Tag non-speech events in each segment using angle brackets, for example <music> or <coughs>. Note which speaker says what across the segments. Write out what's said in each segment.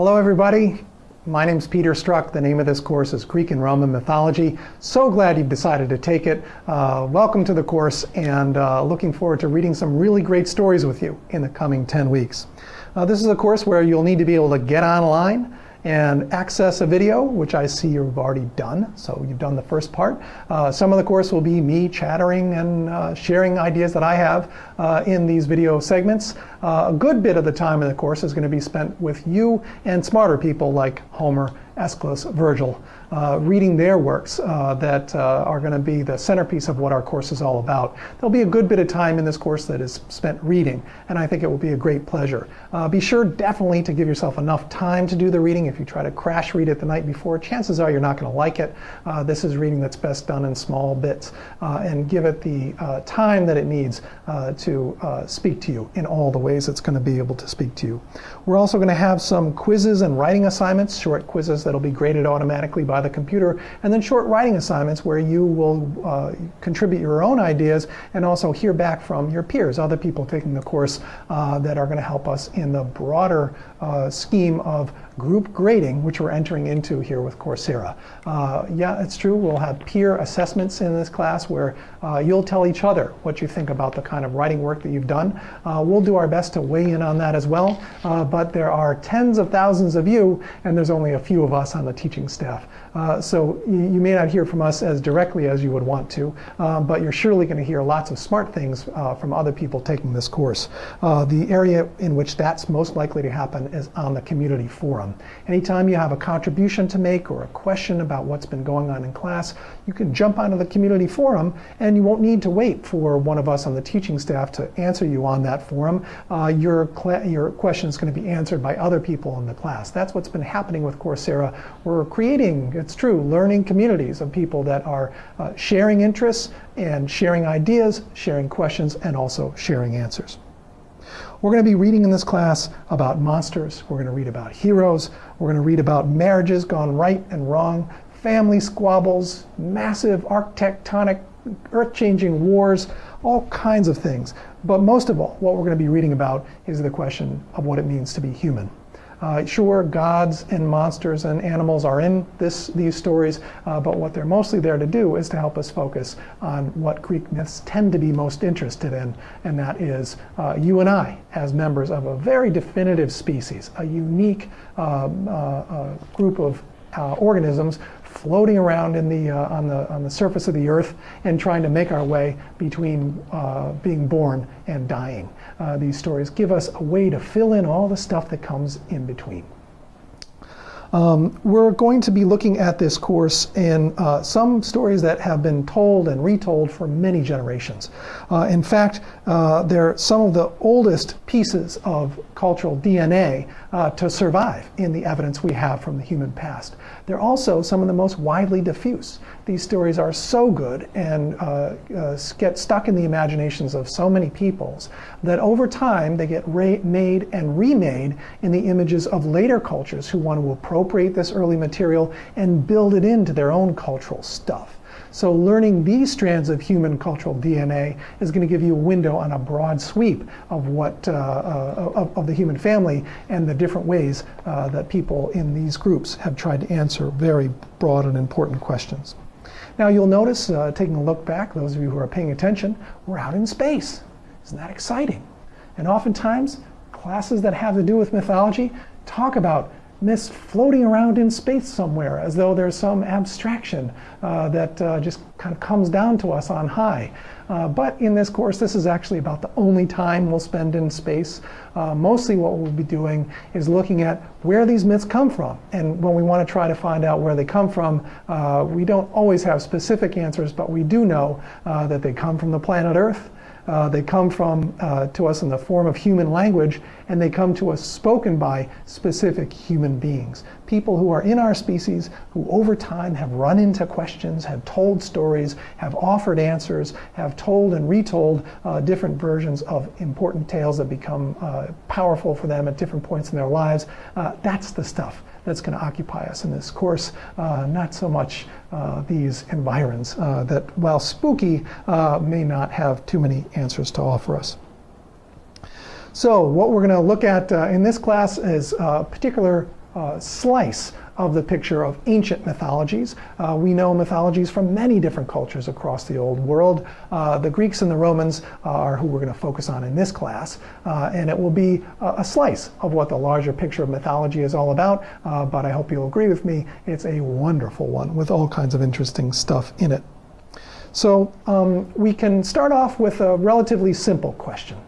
Speaker 1: Hello everybody. My name is Peter Struck. The name of this course is Greek and Roman Mythology. So glad you've decided to take it. Uh, welcome to the course and uh, looking forward to reading some really great stories with you in the coming 10 weeks. Uh, this is a course where you'll need to be able to get online, and access a video, which I see you've already done. So you've done the first part. Uh, some of the course will be me chattering and uh, sharing ideas that I have uh, in these video segments. Uh, a good bit of the time in the course is going to be spent with you and smarter people like Homer Aeschylus, Virgil, uh, reading their works uh, that uh, are going to be the centerpiece of what our course is all about. There'll be a good bit of time in this course that is spent reading, and I think it will be a great pleasure. Uh, be sure definitely to give yourself enough time to do the reading. If you try to crash read it the night before, chances are you're not going to like it. Uh, this is reading that's best done in small bits, uh, and give it the time that it needs to speak to you in all the ways it's going to be able to speak to you. We're also going to have some quizzes and writing assignments, short quizzes that'll be graded automatically by the computer, and then short writing assignments where you will uh, contribute your own ideas and also hear back from your peers, other people taking the course uh, that are going to help us in the broader uh, scheme of group grading, which we're entering into here with Coursera. Uh, yeah, it's true, we'll have peer assessments in this class where uh, you'll tell each other what you think about the kind of writing work that you've done. Uh, we'll do our best to weigh in on that as well, uh, but there are tens of thousands of you, and there's only a few of us on the teaching staff. Uh, so you, you, may not hear from us as directly as you would want to, um, but you're surely going to hear lots of smart things uh, from other people taking this course. Uh, the area in which that's most likely to happen is on the community forum. Anytime you have a contribution to make or a question about what's been going on in class, you can jump onto the community forum and you won't need to wait for one of us on the teaching staff to answer you on that forum. Uh, your, your question is going to be answered by other people in the class. That's what's been happening with Coursera. We're creating it's true, learning communities of people that are uh, sharing interests and sharing ideas, sharing questions, and also sharing answers. We're going to be reading in this class about monsters. We're going to read about heroes. We're going to read about marriages gone right and wrong, family squabbles, massive architectonic, earth-changing wars, all kinds of things. But most of all, what we're going to be reading about is the question of what it means to be human. Uh, sure, gods and monsters and animals are in this, these stories, uh, but what they're mostly there to do is to help us focus on what Greek myths tend to be most interested in, and that is uh, you and I as members of a very definitive species, a unique um, uh, uh, group of uh, organisms floating around in the, uh, on, the, on the surface of the earth and trying to make our way between uh, being born and dying. Uh, these stories give us a way to fill in all the stuff that comes in between. Um, we're going to be looking at this course in uh, some stories that have been told and retold for many generations. Uh, in fact, uh, they're some of the oldest pieces of cultural DNA uh, to survive in the evidence we have from the human past. They're also some of the most widely diffuse. These stories are so good and uh, uh, get stuck in the imaginations of so many peoples that over time they get made and remade in the images of later cultures who want to appropriate this early material and build it into their own cultural stuff. So learning these strands of human cultural DNA is going to give you a window on a broad sweep of what uh, uh, of, of, the human family and the different ways uh, that people in these groups have tried to answer very broad and important questions. Now you'll notice, uh, taking a look back, those of you who are paying attention, we're out in space. Isn't that exciting? And oftentimes, classes that have to do with mythology talk about myths floating around in space somewhere as though there's some abstraction uh, that uh, just kind of comes down to us on high. Uh, but in this course, this is actually about the only time we'll spend in space. Uh, mostly what we'll be doing is looking at where these myths come from. And when we want to try to find out where they come from, uh, we don't always have specific answers, but we do know uh, that they come from the planet Earth, uh, they come from uh, to us in the form of human language, and they come to us spoken by specific human beings. People who are in our species, who over time have run into questions, have told stories, have offered answers, have told and retold uh, different versions of important tales that become uh, powerful for them at different points in their lives. Uh, that's the stuff that's going to occupy us in this course, uh, not so much uh, these environs uh, that, while spooky, may not have too many answers to offer us. So what we're going to look at uh, in this class is a particular uh, slice of the picture of ancient mythologies. Uh, we know mythologies from many different cultures across the old world. Uh, the Greeks and the Romans are who we're going to focus on in this class, uh, and it will be a, a, slice of what the larger picture of mythology is all about, uh, but I hope you'll agree with me, it's a wonderful one with all kinds of interesting stuff in it. So um, we can start off with a relatively simple question.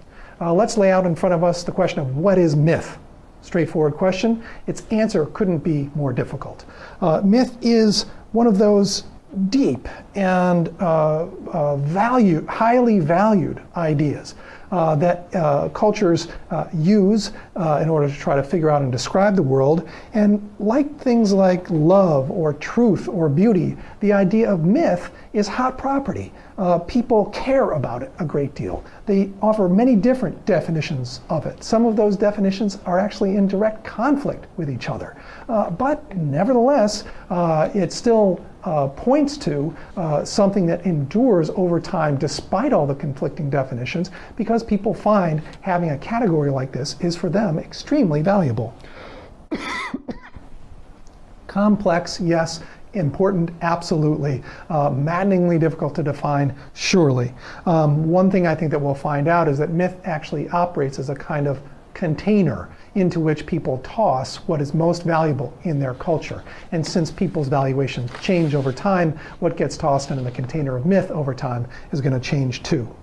Speaker 1: Uh, let's lay out in front of us the question of what is myth? Straightforward question. Its answer couldn't be more difficult. Uh, myth is one of those deep and uh, uh, value, highly valued ideas uh, that uh, cultures uh, use uh, in order to try to figure out and describe the world. And like things like love or truth or beauty, the idea of myth is hot property. Uh, people care about it a great deal. They offer many different definitions of it. Some of those definitions are actually in direct conflict with each other. But nevertheless, it still uh, points to uh, something that endures over time despite all the conflicting definitions because people find having a category like this is for them extremely valuable. <coughs> Complex, yes. Important, absolutely. Uh, maddeningly difficult to define, surely. Um, one thing I think that we'll find out is that myth actually operates as a kind of container into which people toss what is most valuable in their culture. And since people's valuations change over time, what gets tossed into the container of myth over time is going to change too.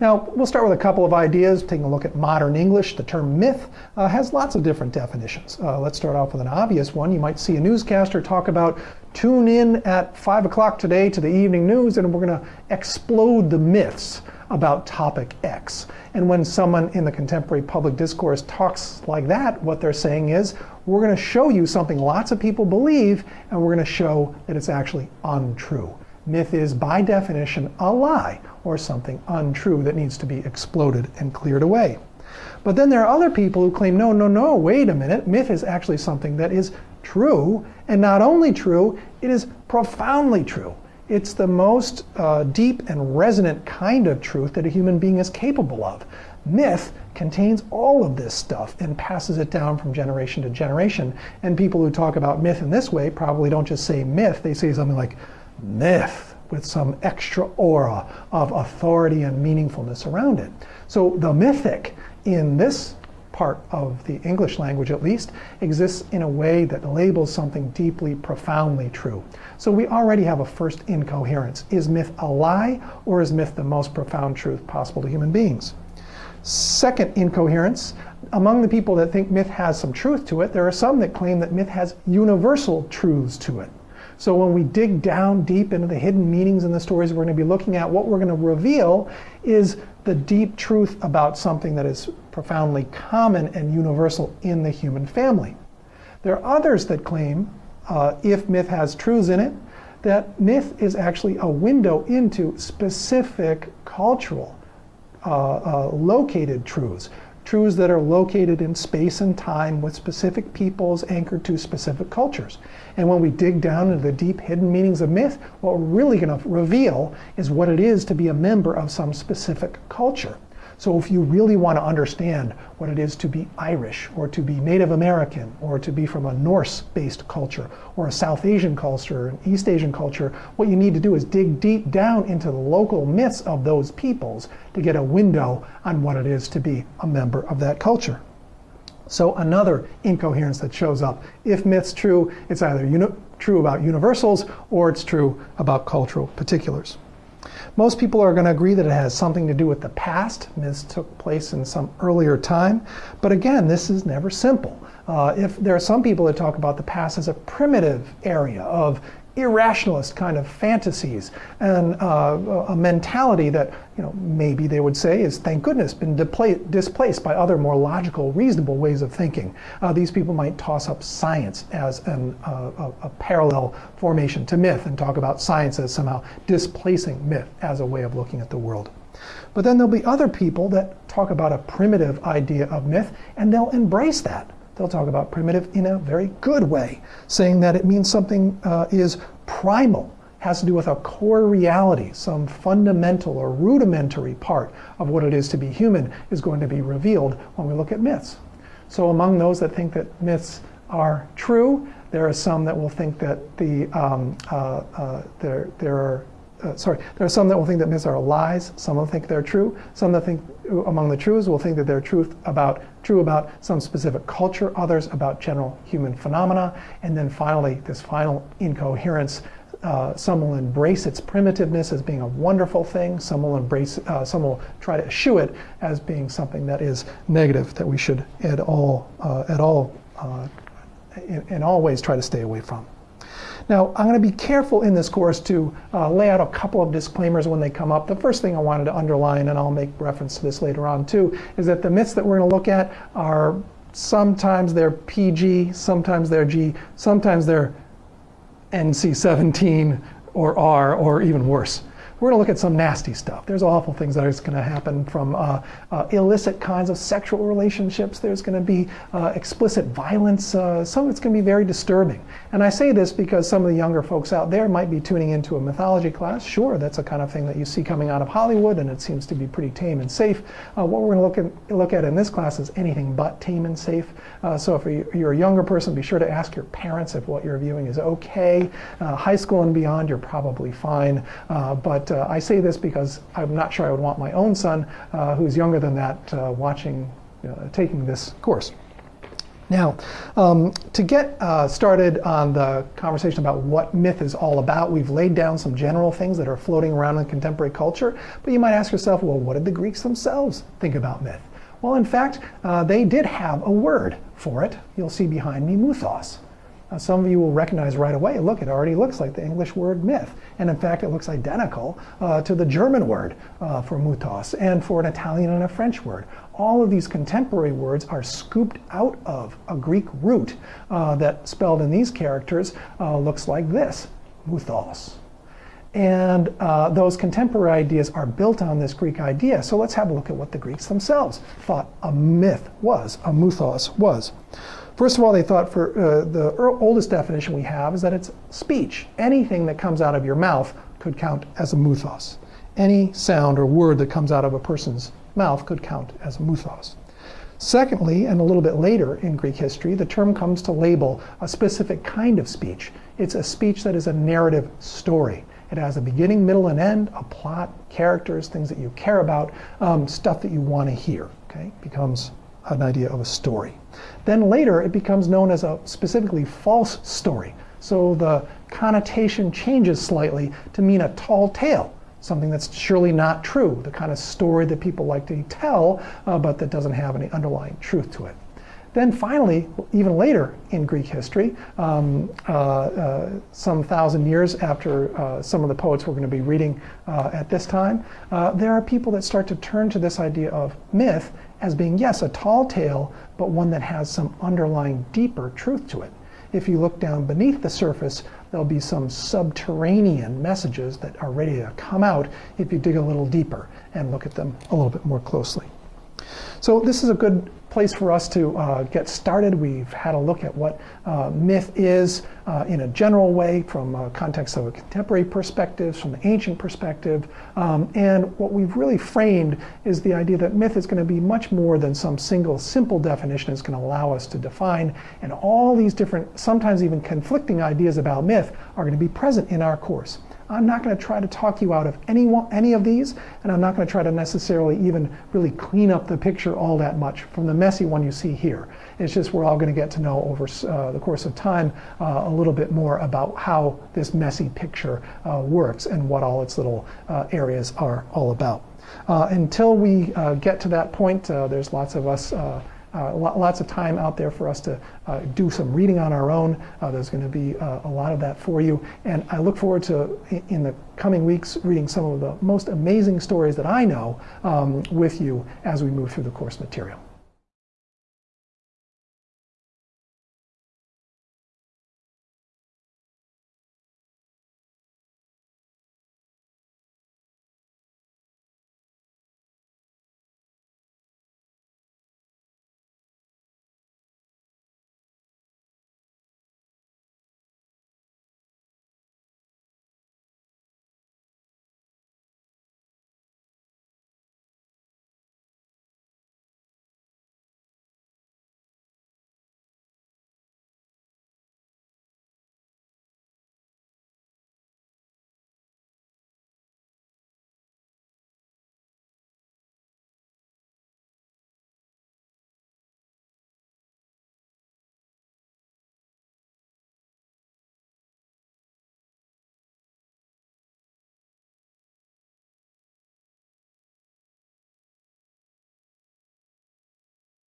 Speaker 1: Now, we'll start with a couple of ideas. Taking a look at modern English, the term myth uh, has lots of different definitions. Uh, let's start off with an obvious one. You might see a newscaster talk about tune in at 5 o'clock today to the evening news and we're going to explode the myths about topic X. And when someone in the contemporary public discourse talks like that, what they're saying is, we're going to show you something lots of people believe, and we're going to show that it's actually untrue. Myth is, by definition, a lie or something untrue that needs to be exploded and cleared away. But then there are other people who claim, no, no, no, wait a minute, myth is actually something that is true, and not only true, it is profoundly true. It's the most uh, deep and resonant kind of truth that a human being is capable of. Myth contains all of this stuff and passes it down from generation to generation. And people who talk about myth in this way probably don't just say myth, they say something like myth with some extra aura of authority and meaningfulness around it. So the mythic in this part of the English language at least, exists in a way that labels something deeply, profoundly true. So we already have a first incoherence. Is myth a lie, or is myth the most profound truth possible to human beings? Second incoherence, among the people that think myth has some truth to it, there are some that claim that myth has universal truths to it. So when we dig down deep into the hidden meanings in the stories we're going to be looking at, what we're going to reveal is the deep truth about something that is profoundly common and universal in the human family. There are others that claim, uh, if myth has truths in it, that myth is actually a window into specific cultural uh, uh, located truths truths that are located in space and time with specific peoples anchored to specific cultures. And when we dig down into the deep hidden meanings of myth, what we're really going to reveal is what it is to be a member of some specific culture. So if you really want to understand what it is to be Irish or to be Native American or to be from a Norse-based culture or a South Asian culture, or an East Asian culture, what you need to do is dig deep down into the local myths of those peoples to get a window on what it is to be a member of that culture. So another incoherence that shows up. If myth's true, it's either true about universals or it's true about cultural particulars. Most people are going to agree that it has something to do with the past. This took place in some earlier time. But again, this is never simple. Uh, if there are some people that talk about the past as a primitive area of irrationalist kind of fantasies and uh, a mentality that you know maybe they would say is thank goodness been displaced by other more logical reasonable ways of thinking. Uh, these people might toss up science as an, uh, a, a, parallel formation to myth and talk about science as somehow displacing myth as a way of looking at the world. But then there'll be other people that talk about a primitive idea of myth and they'll embrace that They'll talk about primitive in a very good way, saying that it means something uh, is primal, has to do with a core reality, some fundamental or rudimentary part of what it is to be human is going to be revealed when we look at myths. So among those that think that myths are true. There are some that will think that the um, uh, uh, there there are uh, sorry there are some that will think that myths are lies. Some will think they're true. Some that think among the truths will think that they're truth about true about some specific culture. Others about general human phenomena. And then finally, this final incoherence. Uh, some will embrace its primitiveness as being a wonderful thing. Some will embrace, uh, some will try to eschew it as being something that is negative that we should at all, uh, at all uh, in, in all ways try to stay away from. Now, I'm going to be careful in this course to uh, lay out a couple of disclaimers when they come up. The first thing I wanted to underline, and I'll make reference to this later on too, is that the myths that we're going to look at are sometimes they're PG, sometimes they're G, sometimes they're NC-17 or R, or even worse we're going to look at some nasty stuff. There's awful things that are going to happen from uh, uh, illicit kinds of sexual relationships. There's going to be uh, explicit violence. Uh, some of it's going to be very disturbing. And I say this because some of the younger folks out there might be tuning into a mythology class. Sure, that's a kind of thing that you see coming out of Hollywood, and it seems to be pretty tame and safe. Uh, what we're going to look at, look at in this class is anything but tame and safe. Uh, so if you're a younger person, be sure to ask your parents if what you're viewing is okay. high school and beyond, you're probably fine. but uh, I say this because I'm not sure I would want my own son, uh, who's younger than that, uh, watching, uh, taking this course. Now, um, to get uh, started on the conversation about what myth is all about, we've laid down some general things that are floating around in contemporary culture. But you might ask yourself, well, what did the Greeks themselves think about myth? Well, in fact, uh, they did have a word for it. You'll see behind me, muthos. Uh, some of you will recognize right away, look, it already looks like the English word myth. And in fact, it looks identical uh, to the German word uh, for mutos and for an Italian and a French word. All of these contemporary words are scooped out of a Greek root uh, that spelled in these characters uh, looks like this, muthos. And uh, those contemporary ideas are built on this Greek idea. So let's have a look at what the Greeks themselves thought a myth was, a muthos was. First of all, they thought for uh, the oldest definition we have is that it's speech. Anything that comes out of your mouth could count as a muthos. Any sound or word that comes out of a person's mouth could count as a muthos. Secondly, and a little bit later in Greek history, the term comes to label a specific kind of speech. It's a speech that is a narrative story. It has a beginning, middle, and end, a plot, characters, things that you care about, um, stuff that you want to hear. Okay, becomes an idea of a story. Then later, it becomes known as a specifically false story. So the connotation changes slightly to mean a tall tale, something that's surely not true, the kind of story that people like to tell, uh, but that doesn't have any underlying truth to it. Then finally, even later in Greek history, um, uh, uh, some thousand years after uh, some of the poets we're going to be reading uh, at this time, uh, there are people that start to turn to this idea of myth as being, yes, a tall tale, but one that has some underlying deeper truth to it. If you look down beneath the surface, there'll be some subterranean messages that are ready to come out if you dig a little deeper and look at them a little bit more closely. So this is a good place for us to uh, get started. We've had a look at what uh, myth is uh, in a general way from a context of a contemporary perspective, from the ancient perspective. Um, and what we've really framed is the idea that myth is going to be much more than some single simple definition is going to allow us to define. And all these different, sometimes even conflicting ideas about myth are going to be present in our course. I'm not going to try to talk you out of any, one, any of these, and I'm not going to try to necessarily even really clean up the picture all that much from the messy one you see here. It's just we're all going to get to know over uh, the course of time uh, a little bit more about how this messy picture uh, works and what all its little uh, areas are all about. Uh, until we uh, get to that point, there's lots of us lots of time out there for us to uh, do some reading on our own. Uh, there's going to be uh, a lot of that for you. And I look forward to, in the coming weeks, reading some of the most amazing stories that I know um, with you as we move through the course material.